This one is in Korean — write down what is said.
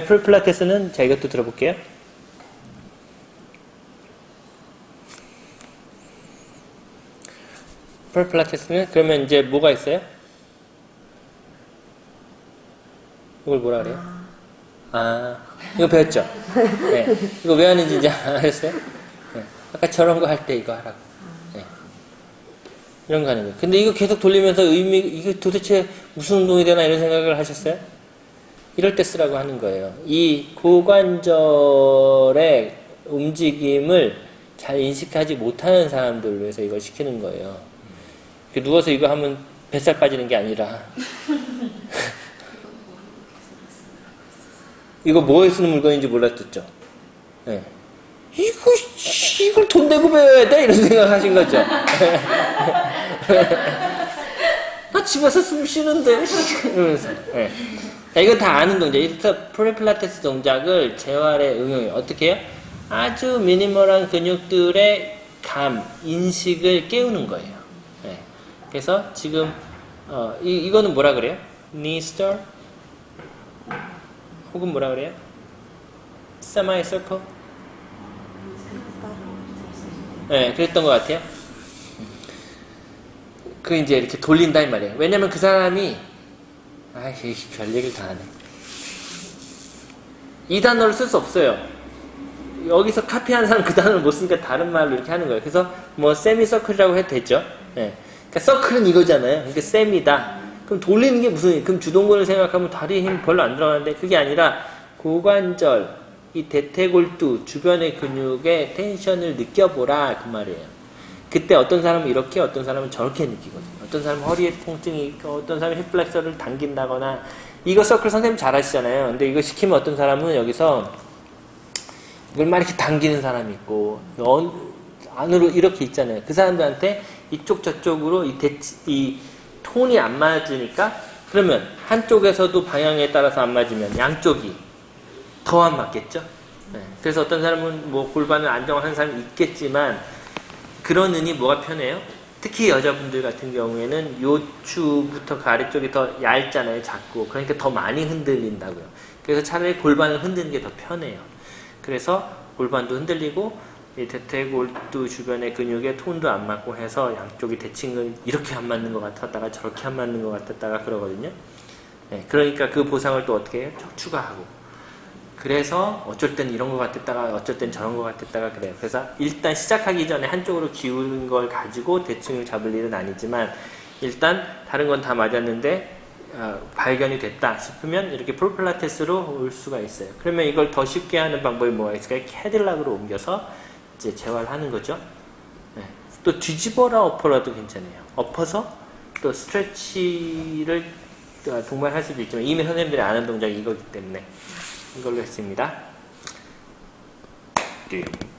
풀 필라테스는 자 이것도 들어볼게요. 풀 필라테스는 그러면 이제 뭐가 있어요? 이걸 뭐라 그래요? 아 이거 배웠죠? 네. 이거 왜 하는지 이제 알았어요? 네. 아까 저런 거 할 때 이거 하라고. 네. 이런 거 하는 거예요. 근데 이거 계속 돌리면서 의미 이게 도대체 무슨 운동이 되나 이런 생각을 하셨어요? 이럴 때 쓰라고 하는 거예요. 이 고관절의 움직임을 잘 인식하지 못하는 사람들을 위해서 이걸 시키는 거예요. 누워서 이거 하면 뱃살 빠지는 게 아니라 이거 뭐에 쓰는 물건인지 몰랐었죠. 네. 이거 이걸 돈 내고 배워야 돼 이런 생각하신 거죠. 나 집에서 숨 쉬는데 이러면서. 네. 자, 이건 다 아는 동작. 이렇게 프리필라테스 동작을 재활에 응용해요. 어떻게 해요? 아주 미니멀한 근육들의 감, 인식을 깨우는 거예요. 네. 그래서 지금 어, 이, 이거는 뭐라 그래요? knee stir? 혹은 뭐라 그래요? semi circle? 네, 그랬던 것 같아요. 그 이제 이렇게 돌린다 이 말이에요. 왜냐면 그 사람이 아이 별 얘기를 다 하네. 이 단어를 쓸 수 없어요. 여기서 카피한 사람 그 단어를 못 쓰니까 다른 말로 이렇게 하는 거예요. 그래서 뭐 세미 서클이라고 해도 되죠. 네. 그러니까 서클은 이거잖아요. 그러니까 셈이다. 그럼 돌리는 게 무슨 그럼 주동근을 생각하면 다리에 힘 별로 안 들어가는데 그게 아니라 고관절 이 대퇴골두 주변의 근육의 텐션을 느껴보라 그 말이에요. 그때 어떤 사람은 이렇게 어떤 사람은 저렇게 느끼거든요. 어떤 사람은 허리에 통증이 있고 어떤 사람은 힙플렉서를 당긴다거나 이거 서클 선생님 잘 하시잖아요. 근데 이거 시키면 어떤 사람은 여기서 이걸 막 이렇게 당기는 사람이 있고 안으로 이렇게 있잖아요. 그 사람들한테 이쪽 저쪽으로 이, 대치, 이 톤이 안 맞으니까 그러면 한쪽에서도 방향에 따라서 안 맞으면 양쪽이 더 안 맞겠죠? 네. 그래서 어떤 사람은 뭐 골반을 안정한 사람이 있겠지만 그러느니 뭐가 편해요? 특히 여자분들 같은 경우에는 요추부터 그 아래쪽이 더 얇잖아요, 작고. 그러니까 더 많이 흔들린다고요. 그래서 차라리 골반을 흔드는 게 더 편해요. 그래서 골반도 흔들리고 이 대퇴골두 주변의 근육에 톤도 안 맞고 해서 양쪽이 대칭을 이렇게 안 맞는 것 같았다가 저렇게 안 맞는 것 같았다가 그러거든요. 네, 그러니까 그 보상을 또 어떻게 해요? 추가 하고. 그래서 어쩔 땐 이런 것 같았다가 어쩔 땐 저런 것 같았다가 그래요. 그래서 일단 시작하기 전에 한쪽으로 기우는 걸 가지고 대칭을 잡을 일은 아니지만 일단 다른 건 다 맞았는데 어, 발견이 됐다 싶으면 이렇게 프로필라테스로 올 수가 있어요. 그러면 이걸 더 쉽게 하는 방법이 뭐가 있을까요? 캐딜락으로 옮겨서 이제 재활하는 거죠. 네. 또 뒤집어라 엎어라도 괜찮아요. 엎어서 또 스트레치를 동반할 수도 있지만 이미 선생님들이 아는 동작이 이거기 때문에 이걸로 했습니다. 띵.